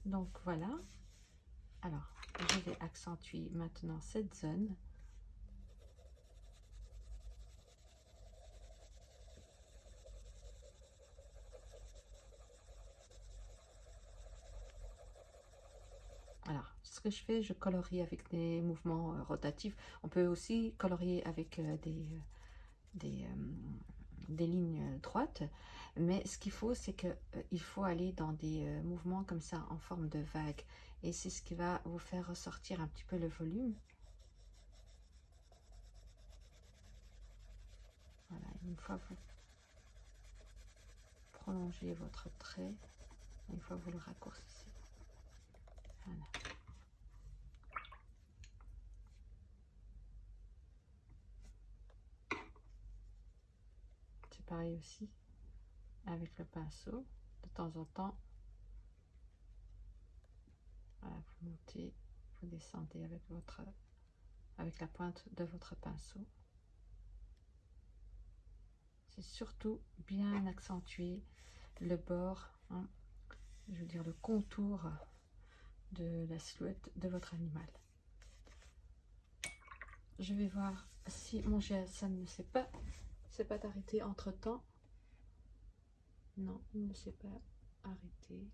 Donc, voilà. Alors, je vais accentuer maintenant cette zone. Alors, ce que je fais, je colorie avec des mouvements euh, rotatifs. On peut aussi colorier avec euh, des, euh, des, lignes droites. Mais ce qu'il faut, c'est qu'il faut aller dans des mouvements comme ça, en forme de vague. Et c'est ce qui va vous faire ressortir un petit peu le volume. Voilà, une fois vous prolongez votre trait, une fois vous le raccourcissez. Voilà. C'est pareil aussi avec le pinceau. De temps en temps, vous montez, vous descendez avec votre avec la pointe de votre pinceau. C'est surtout bien accentuer le bord, hein, je veux dire le contour de la silhouette de votre animal. Je vais voir si mon GSM ne s'est pas, pas arrêté entre temps. Non, il ne s'est pas arrêté.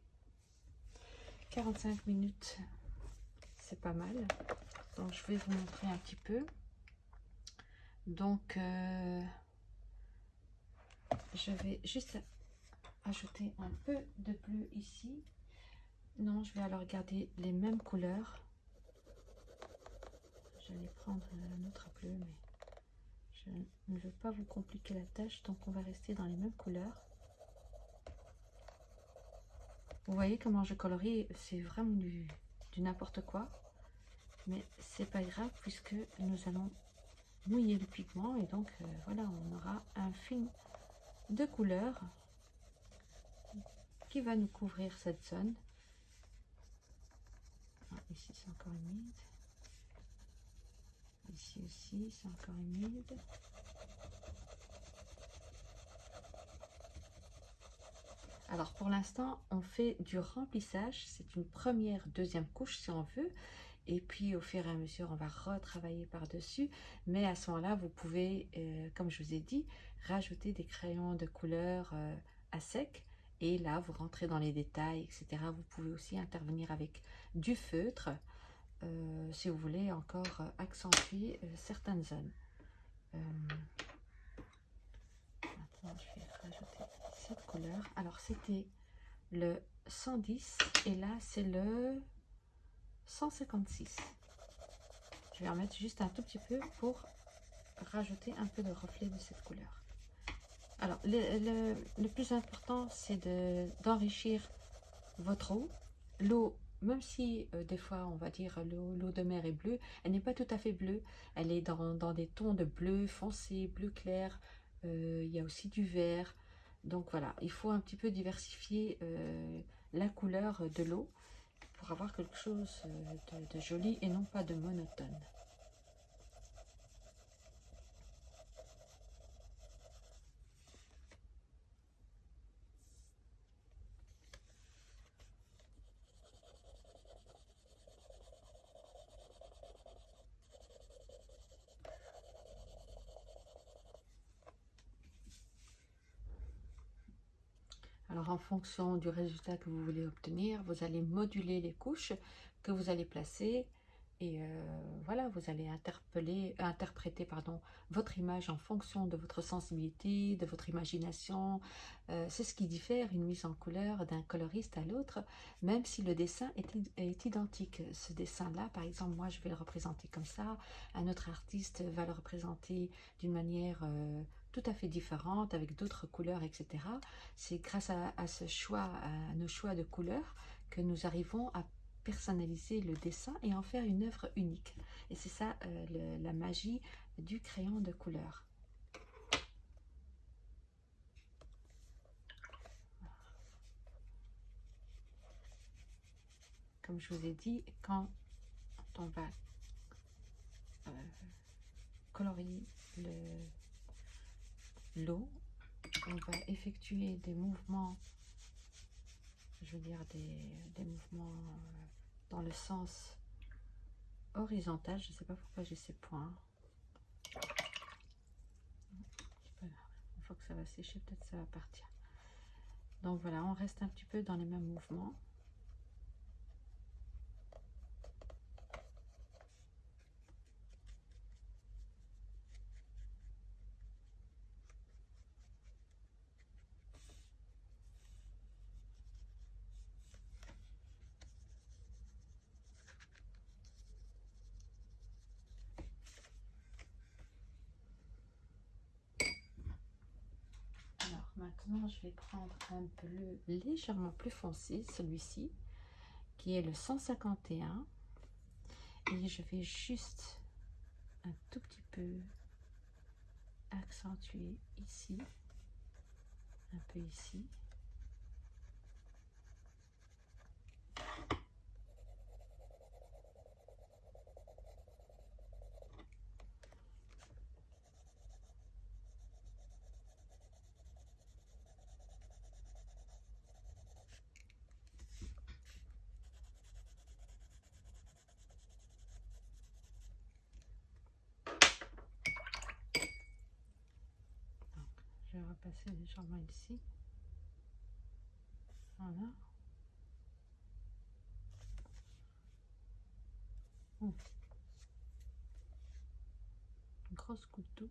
45 minutes, c'est pas mal. Donc, je vais vous montrer un petit peu. Donc, euh, je vais juste ajouter un peu de bleu ici. Non, je vais alors garder les mêmes couleurs. J'allais prendre un autre bleu, mais je ne veux pas vous compliquer la tâche, donc on va rester dans les mêmes couleurs. Vous voyez comment je colorie, c'est vraiment du, n'importe quoi. Mais c'est pas grave puisque nous allons mouiller le pigment et donc euh, voilà, on aura un film de couleur qui va nous couvrir cette zone. Ah, ici c'est encore humide. Ici aussi c'est encore humide. Alors pour l'instant, on fait du remplissage. C'est une première, deuxième couche si on veut. Et puis au fur et à mesure, on va retravailler par-dessus. Mais à ce moment-là, vous pouvez, euh, comme je vous ai dit, rajouter des crayons de couleur euh, à sec. Et là, vous rentrez dans les détails, etc. Vous pouvez aussi intervenir avec du feutre euh, si vous voulez encore accentuer certaines zones. Couleur. Alors, c'était le 110 et là, c'est le 156. Je vais en mettre juste un tout petit peu pour rajouter un peu de reflet de cette couleur. Alors, le, plus important, c'est d'enrichir votre eau. L'eau, même si euh, des fois, on va dire l'eau de mer est bleue, elle n'est pas tout à fait bleue. Elle est dans, dans des tons de bleu foncé, bleu clair. Euh, il y a aussi du vert. Donc voilà, il faut un petit peu diversifier euh, la couleur de l'eau pour avoir quelque chose euh, de joli et non pas de monotone. Alors, en fonction du résultat que vous voulez obtenir, vous allez moduler les couches que vous allez placer. Et euh, voilà, vous allez interpeller, interpréter pardon, votre image en fonction de votre sensibilité, de votre imagination. Euh, c'est ce qui diffère une mise en couleur d'un coloriste à l'autre, même si le dessin est, identique. Ce dessin-là, par exemple, moi je vais le représenter comme ça, un autre artiste va le représenter d'une manière euh, tout à fait différentes, avec d'autres couleurs, etc. C'est grâce à, ce choix, à nos choix de couleurs, que nous arrivons à personnaliser le dessin et en faire une œuvre unique. Et c'est ça euh, la magie du crayon de couleur. Comme je vous ai dit, quand on va euh, colorier le, l'eau. On va effectuer des mouvements, je veux dire des, mouvements euh, dans le sens horizontal. Je ne sais pas pourquoi j'ai ces points. Une fois que ça va sécher, peut-être ça va partir. Donc voilà, on reste un petit peu dans les mêmes mouvements. Je vais prendre un bleu légèrement plus foncé, celui-ci, qui est le 151. Et je vais juste un tout petit peu accentuer ici, un peu ici. Passer légèrement ici. Voilà. Une grosse goutte d'eau.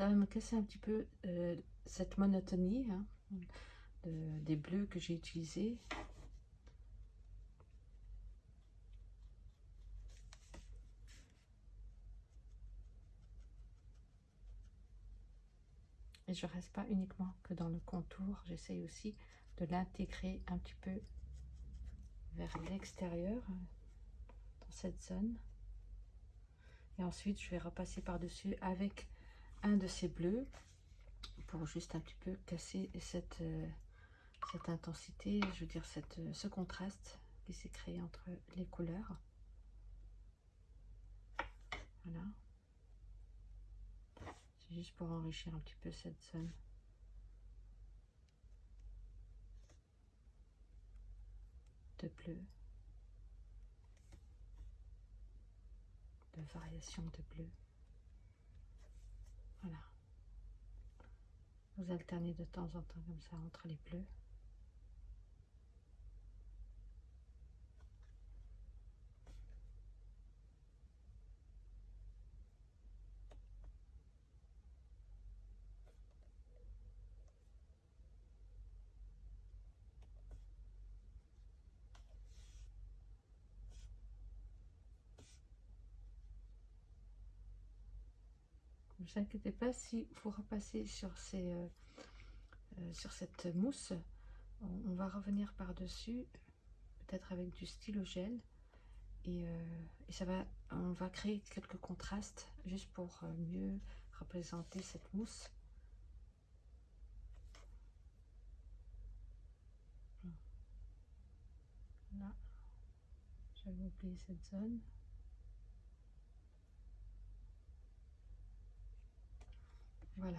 Ça va me casser un petit peu euh, cette monotonie hein, des bleus que j'ai utilisés. Et je reste pas uniquement que dans le contour, j'essaye aussi de l'intégrer un petit peu vers l'extérieur, dans cette zone. Et ensuite, je vais repasser par-dessus avec un de ces bleus pour juste un petit peu casser cette, euh, cette intensité, je veux dire cette, euh, ce contraste qui s'est créé entre les couleurs. Voilà. C'est juste pour enrichir un petit peu cette zone. de bleu, de variation de bleu. Voilà. Vous alternez de temps en temps comme ça entre les bleus. Vous inquiétez pas, si vous repassez sur, euh, euh, cette mousse, on, va revenir par-dessus, peut-être avec du stylo gel. Et, euh, et, ça va, on va créer quelques contrastes juste pour mieux représenter cette mousse. Là, j'avais oublié cette zone. Voilà.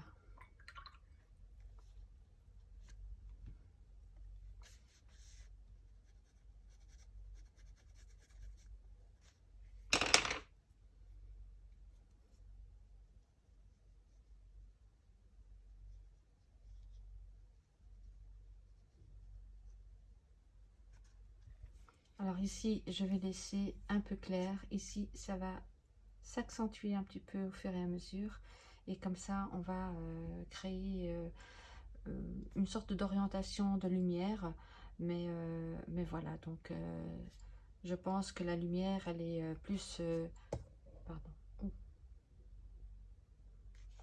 Alors ici, je vais laisser un peu clair. Ici, ça va s'accentuer un petit peu au fur et à mesure et comme ça on va euh, créer euh, euh, une sorte d'orientation de lumière. Mais, mais voilà donc je pense que la lumière elle est plus pardon.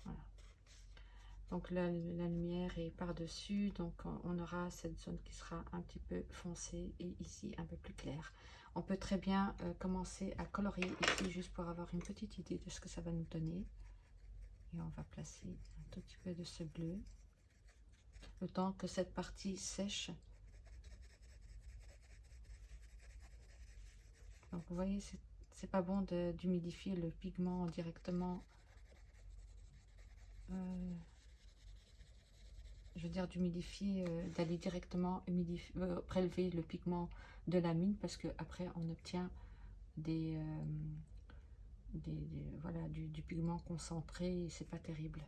Voilà. donc la, la, lumière est par dessus donc on aura cette zone qui sera un petit peu foncée et ici un peu plus clair on peut très bien commencer à colorier ici juste pour avoir une petite idée de ce que ça va nous donner et on va placer un tout petit peu de ce bleu. Le temps que cette partie sèche. Donc vous voyez c'est pas bon d'humidifier le pigment directement euh, je veux dire d'humidifier euh, d'aller directement euh, prélever le pigment de la mine parce que après on obtient des des, voilà, du, pigment concentré c'est pas terrible.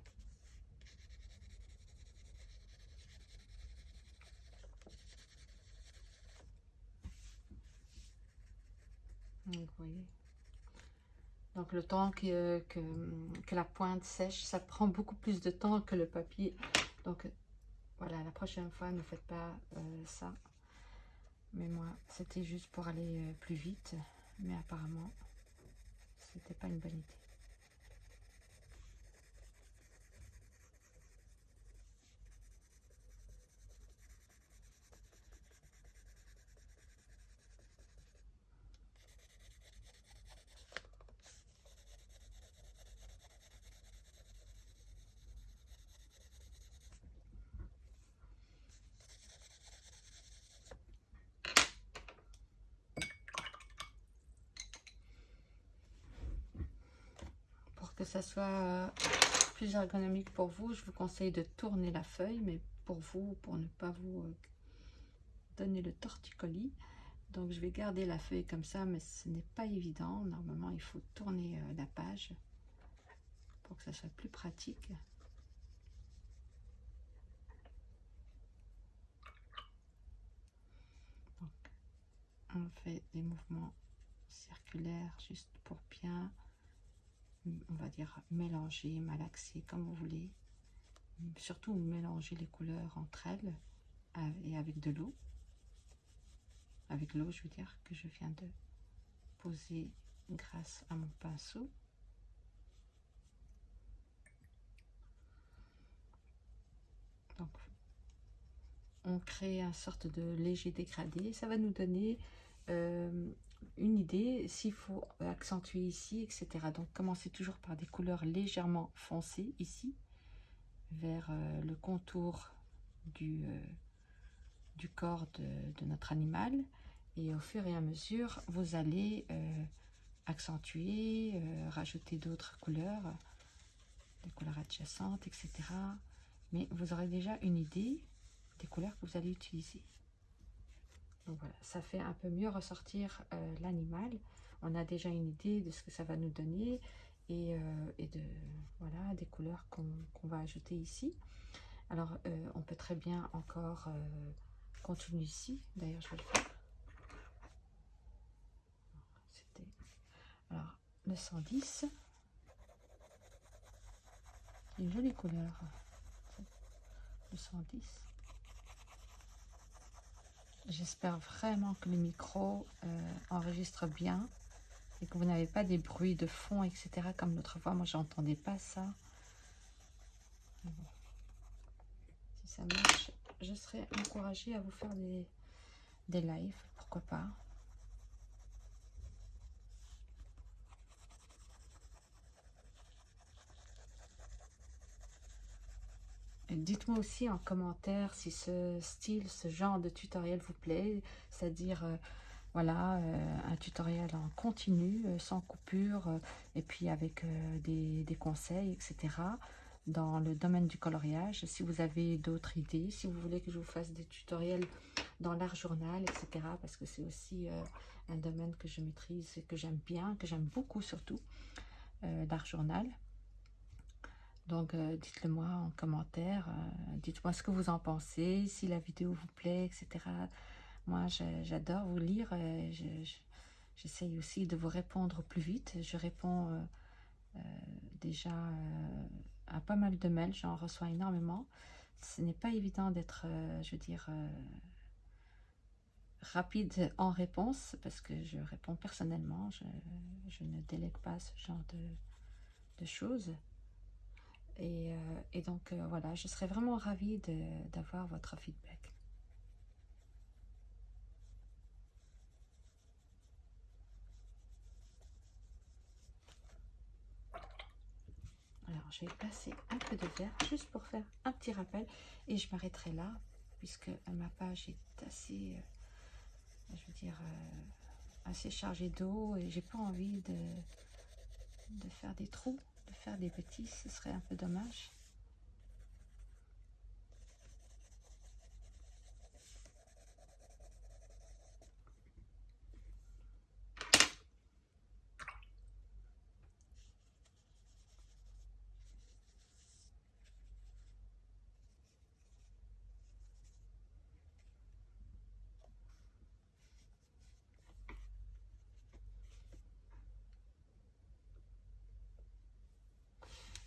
Donc, le temps que, que, la pointe sèche, ça prend beaucoup plus de temps que le papier. Donc, voilà, la prochaine fois, ne faites pas euh, ça. Mais moi, c'était juste pour aller euh, plus vite. Mais apparemment, c'était pas une bonne idée. que ça soit euh, plus ergonomique pour vous, je vous conseille de tourner la feuille, mais pour vous, pour ne pas vous donné le torticolis. Donc je vais garder la feuille comme ça, mais ce n'est pas évident. Normalement, il faut tourner la page pour que ça soit plus pratique. on fait des mouvements circulaires juste pour bien, on va dire, mélanger, malaxer, comme vous voulez. Surtout mélanger les couleurs entre elles et avec de l'eau. Avec l'eau, je veux dire, que je viens de poser grâce à mon pinceau. Donc, on crée un sorte de léger dégradé. Ça va nous donner euh, une idée s'il faut accentuer ici, etc. Donc commencez toujours par des couleurs légèrement foncées ici, vers euh, le contour du, euh, du corps de, notre animal. Et au fur et à mesure, vous allez accentuer, rajouter d'autres couleurs, des couleurs adjacentes, etc. Mais vous aurez déjà une idée des couleurs que vous allez utiliser. Voilà, ça fait un peu mieux ressortir euh, l'animal. On a déjà une idée de ce que ça va nous donner et, euh, de voilà des couleurs qu'on va ajouter ici. Alors, euh, on peut très bien encore continuer ici. D'ailleurs, je vais le faire. C'était alors le 110. Une jolie couleur. Le 110. J'espère vraiment que le micro euh, enregistre bien et que vous n'avez pas des bruits de fond, etc. Comme l'autre fois, moi, j'entendais pas ça. Si ça marche, je serais encouragée à vous faire des, des lives, pourquoi pas. Dites-moi aussi en commentaire si ce style, ce genre de tutoriel vous plaît, c'est-à-dire euh, voilà euh, un tutoriel en continu, euh, sans coupure, et puis avec des, conseils, etc. dans le domaine du coloriage. Si vous avez d'autres idées, si vous voulez que je vous fasse des tutoriels dans l'art journal, etc. Parce que c'est aussi un domaine que je maîtrise et que j'aime bien, que j'aime beaucoup surtout, l'art journal. Donc, euh, dites-le moi en commentaire. Euh, dites-moi ce que vous en pensez, si la vidéo vous plaît, etc. Moi, j'adore vous lire. Euh, j'essaye aussi de vous répondre plus vite. Je réponds déjà à pas mal de mails. J'en reçois énormément. Ce n'est pas évident d'être, je veux dire, rapide en réponse parce que je réponds personnellement. Je, ne délègue pas ce genre de choses. Et, euh, donc, euh, voilà, je serais vraiment ravie d'avoir votre feedback. Alors, je vais passer un peu de verre juste pour faire un petit rappel. Et je m'arrêterai là, puisque ma page est assez, euh, je veux dire, assez chargée d'eau. Et j'ai pas envie de, de faire des trous faire des petits, ce serait un peu dommage.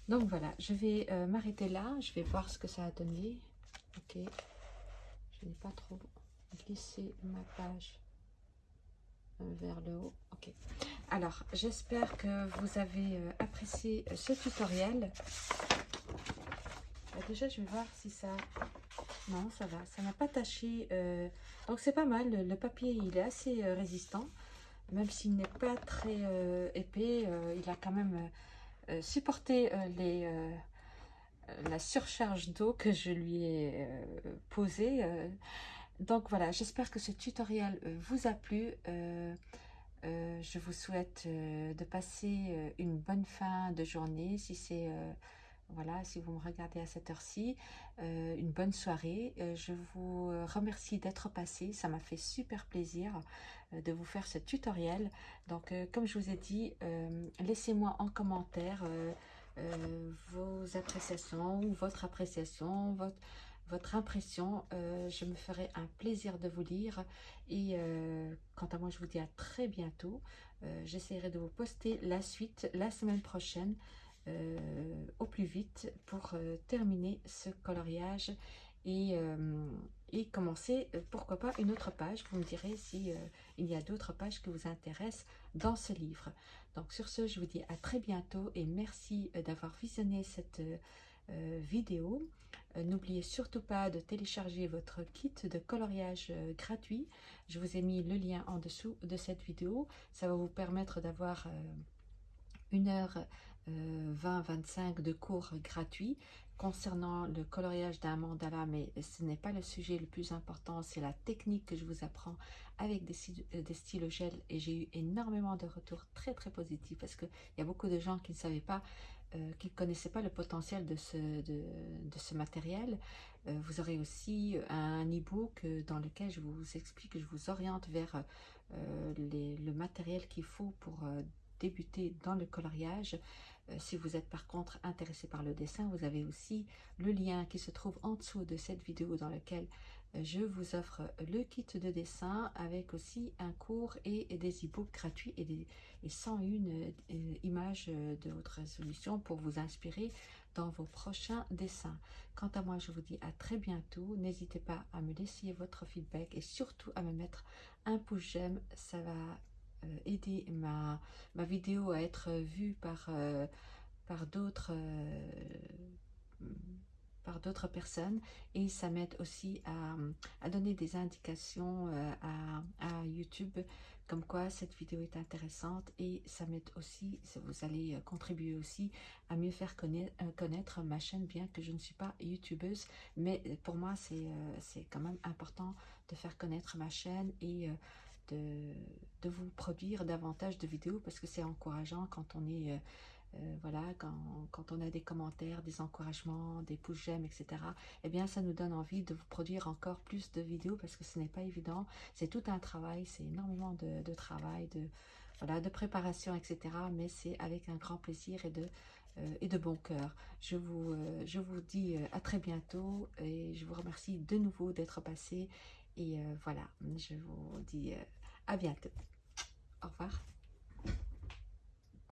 Donc voilà, je vais euh, m'arrêter là. Je vais voir ce que ça a donné. Ok. Je n'ai pas trop glissé ma page euh, vers le haut. Ok. Alors, j'espère que vous avez euh, apprécié ce tutoriel. Bah, déjà, je vais voir si ça... Non, ça va. Ça n'a pas taché. Donc, c'est pas mal. Le papier, il est assez résistant. Même s'il n'est pas très épais, il a quand même supporter euh, les, euh, la surcharge d'eau que je lui ai posée. donc voilà, j'espère que ce tutoriel vous a plu. je vous souhaite de passer une bonne fin de journée si c'est voilà, si vous me regardez à cette heure-ci, une bonne soirée. je vous remercie d'être passé. Ça m'a fait super plaisir de vous faire ce tutoriel. Donc, comme je vous ai dit, laissez-moi en commentaire vos appréciations ou votre appréciation, votre impression. Euh, je me ferai un plaisir de vous lire. Et euh, quant à moi, je vous dis à très bientôt. Euh, j'essaierai de vous poster la suite la semaine prochaine au plus vite pour terminer ce coloriage et, et commencer, pourquoi pas, une autre page. Vous me direz si il y a d'autres pages qui vous intéressent dans ce livre. Donc sur ce, je vous dis à très bientôt et merci d'avoir visionné cette vidéo. Euh, n'oubliez surtout pas de télécharger votre kit de coloriage euh, gratuit. Je vous ai mis le lien en dessous de cette vidéo. Ça va vous permettre d'avoir euh, une heure 20-25 de cours gratuits concernant le coloriage d'un mandala, mais ce n'est pas le sujet le plus important, c'est la technique que je vous apprends avec des, des stylos gel et j'ai eu énormément de retours très très positifs parce qu'il y a beaucoup de gens qui ne savaient pas euh, qui ne connaissaient pas le potentiel de ce, de, ce matériel. Euh, vous aurez aussi un e-book dans lequel je vous explique, je vous oriente vers euh, le matériel qu'il faut pour débuter dans le coloriage. si vous êtes par contre intéressé par le dessin, vous avez aussi le lien qui se trouve en dessous de cette vidéo dans lequel je vous offre le kit de dessin avec aussi un cours et des e-books gratuits et, des, 101 euh, images de haute résolution pour vous inspirer dans vos prochains dessins. Quant à moi, je vous dis à très bientôt. N'hésitez pas à me laisser votre feedback et surtout à me mettre un pouce j'aime. Ça va euh, aider ma, ma vidéo à être vue par, euh, par d'autres par d'autres personnes. Et ça m'aide aussi à, donner des indications euh, à, YouTube comme quoi cette vidéo est intéressante. Et ça m'aide aussi, vous allez euh, contribuer aussi à mieux faire euh, connaître, ma chaîne bien que je ne suis pas youtubeuse. Mais pour moi c'est quand même important de faire connaître ma chaîne et de, vous produire davantage de vidéos parce que c'est encourageant quand on est euh, voilà, quand, on a des commentaires, des encouragements, des pouces j'aime, etc., eh bien, ça nous donne envie de vous produire encore plus de vidéos parce que ce n'est pas évident. C'est tout un travail, c'est énormément de, travail, de, voilà, de préparation, etc., mais c'est avec un grand plaisir et de, euh, et de bon cœur. Je vous, euh, je vous dis à très bientôt et je vous remercie de nouveau d'être passé. Et voilà, je vous dis à bientôt. Au revoir.